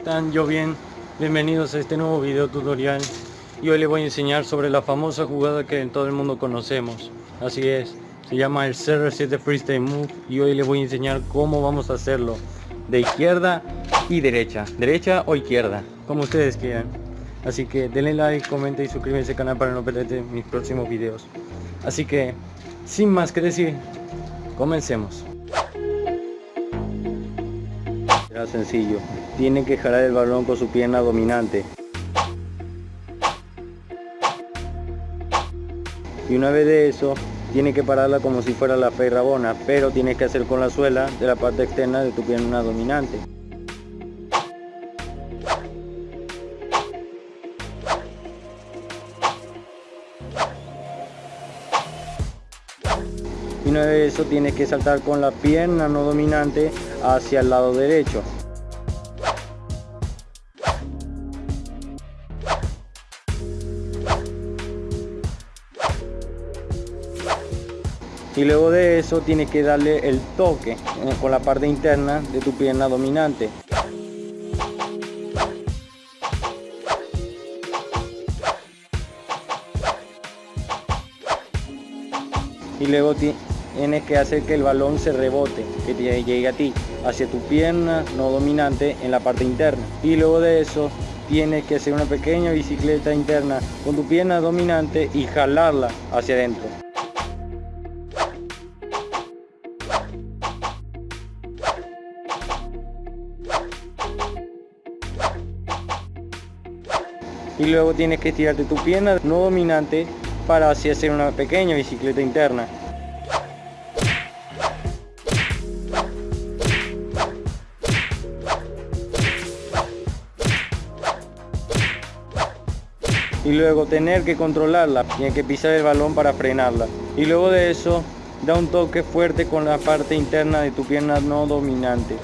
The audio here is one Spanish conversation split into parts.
están? Yo bien, bienvenidos a este nuevo video tutorial. Y hoy les voy a enseñar sobre la famosa jugada que en todo el mundo conocemos. Así es, se llama el CR7 Freestyle Move y hoy les voy a enseñar cómo vamos a hacerlo. De izquierda y derecha, derecha o izquierda, como ustedes quieran. Así que denle like, comenten y suscríbanse al canal para no perderse mis próximos videos. Así que, sin más que decir, comencemos. Será sencillo, tienen que jalar el balón con su pierna dominante. Y una vez de eso, tiene que pararla como si fuera la fe rabona, pero tienes que hacer con la suela de la parte externa de tu pierna dominante. y una vez eso tienes que saltar con la pierna no dominante hacia el lado derecho y luego de eso tienes que darle el toque eh, con la parte interna de tu pierna dominante y luego tienes que hacer que el balón se rebote, que te llegue a ti, hacia tu pierna no dominante en la parte interna. Y luego de eso tienes que hacer una pequeña bicicleta interna con tu pierna dominante y jalarla hacia adentro. Y luego tienes que estirarte tu pierna no dominante para así hacer una pequeña bicicleta interna. y luego tener que controlarla, tiene que pisar el balón para frenarla. Y luego de eso, da un toque fuerte con la parte interna de tu pierna no dominante.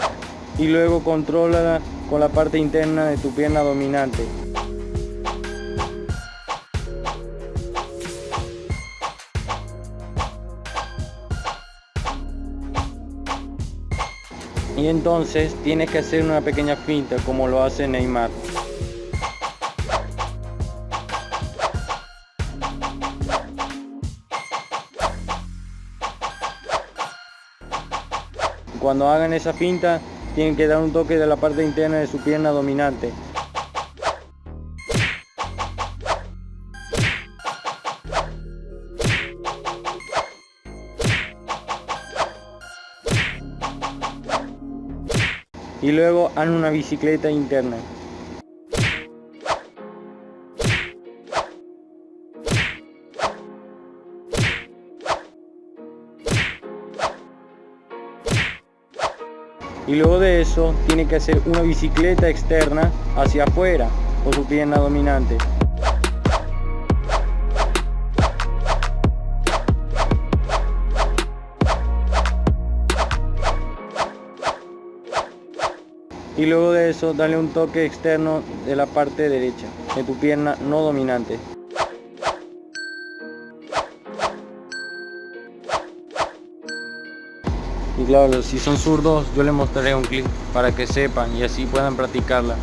Y luego controla con la parte interna de tu pierna dominante. Y entonces tienes que hacer una pequeña finta como lo hace Neymar. Cuando hagan esa finta, tienen que dar un toque de la parte interna de su pierna dominante. Y luego hagan una bicicleta interna. y luego de eso tiene que hacer una bicicleta externa hacia afuera con su pierna dominante y luego de eso dale un toque externo de la parte derecha de tu pierna no dominante. Y claro si son zurdos yo les mostraré un clip para que sepan y así puedan practicarla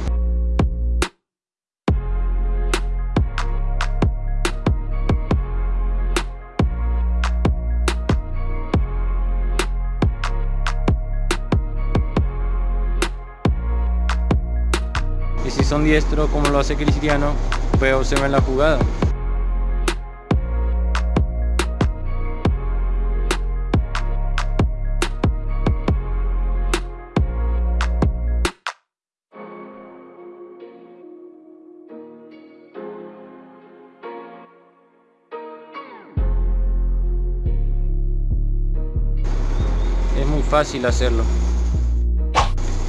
y si son diestros como lo hace Cristiano pues observen la jugada fácil hacerlo.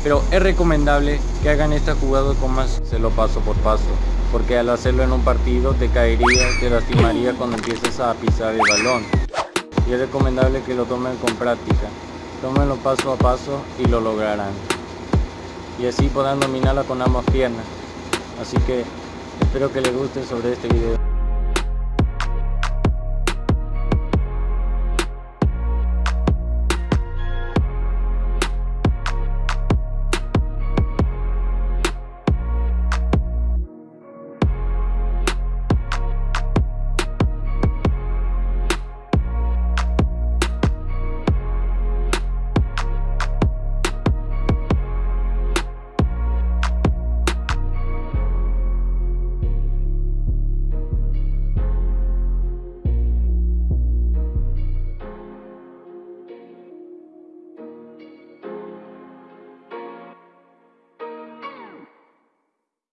Pero es recomendable que hagan esta jugada con más se lo paso por paso. Porque al hacerlo en un partido te caería, te lastimaría cuando empieces a pisar el balón. Y es recomendable que lo tomen con práctica. Tómenlo paso a paso y lo lograrán. Y así podrán dominarla con ambas piernas. Así que espero que les guste sobre este video.